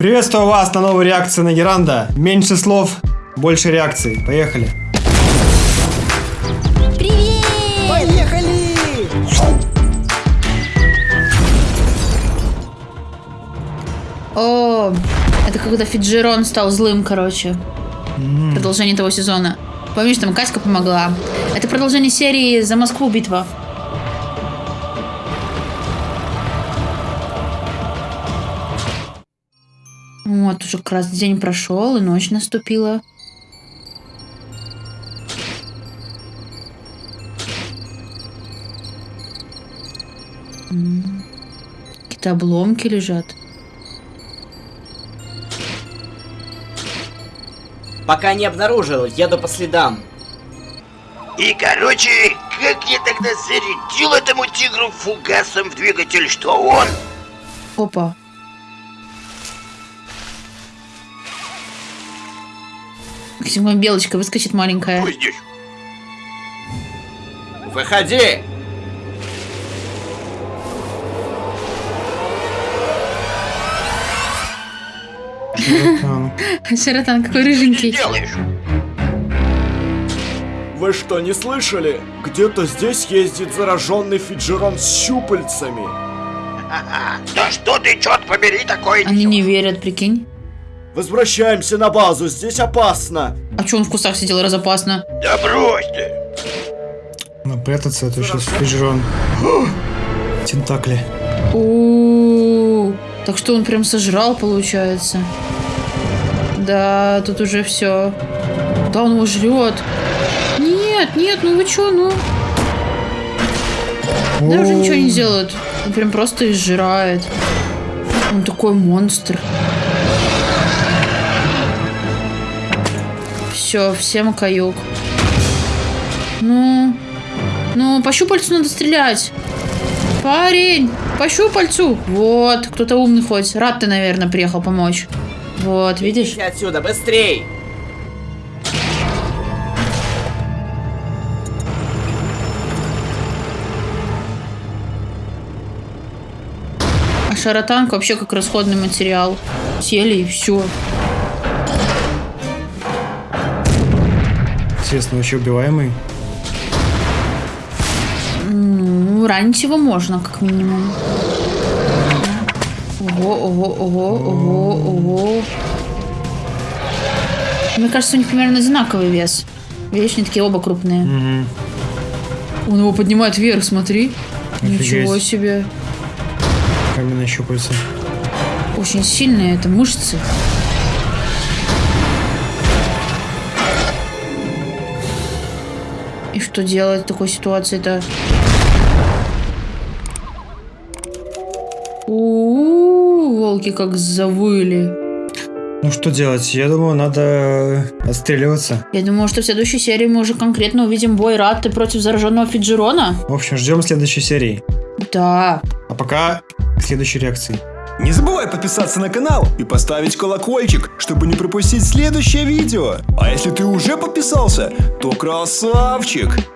Приветствую вас на новой реакции на Геранда. Меньше слов, больше реакций. Поехали. Привет! Поехали! О, это когда Фиджерон стал злым, короче. Продолжение того сезона. Помнишь, там Катька помогла? Это продолжение серии «За Москву битва». Вот, уже как раз день прошел, и ночь наступила. Какие-то обломки лежат. Пока не обнаружил, еду по следам. И, короче, как я тогда зарядил этому тигру фугасом в двигатель, что он... Опа. Максимум белочка выскочит маленькая. Ой, здесь. Выходи! Шаратан какой Что рыженький. делаешь? Вы что, не слышали? Где-то здесь ездит зараженный Фиджерон с щупальцами. Да что ты, черт побери, такое Они не верят, прикинь. Возвращаемся на базу, здесь опасно. А что он в кустах сидел разопасно? Да брось ты. Надо прятаться, а то сейчас фижерон. Тентакли. у Так что он прям сожрал, получается. Да, тут уже все. Да, он его жрет. Нет, нет, ну вы чё, ну? Да уже ничего не делают. Он прям просто изжирает. Он такой монстр. Все, всем каюк. Ну, ну, по щупальцу надо стрелять. Парень, по щупальцу. Вот, кто-то умный хоть. Рад ты, наверное, приехал помочь. Вот, видишь? Идите отсюда, быстрей! А шаротанка вообще как расходный материал. Сели и все. Интересно, вообще убиваемый? Ну, ранить его можно, как минимум. Ого, ого, ого, ого, ого. Мне кажется, у них примерно одинаковый вес. Видишь, они такие оба крупные. Угу. Он его поднимает вверх, смотри. Ничего Офигеть. себе. Каменные щупальца. Очень сильные это мышцы. И что делать в такой ситуации-то? У-у-у, волки как завыли. Ну что делать? Я думаю, надо отстреливаться. Я думаю, что в следующей серии мы уже конкретно увидим бой Ратты против зараженного Фиджерона. В общем, ждем следующей серии. Да. А пока к следующей реакции. Не забывай подписаться на канал и поставить колокольчик, чтобы не пропустить следующее видео. А если ты уже подписался, то красавчик!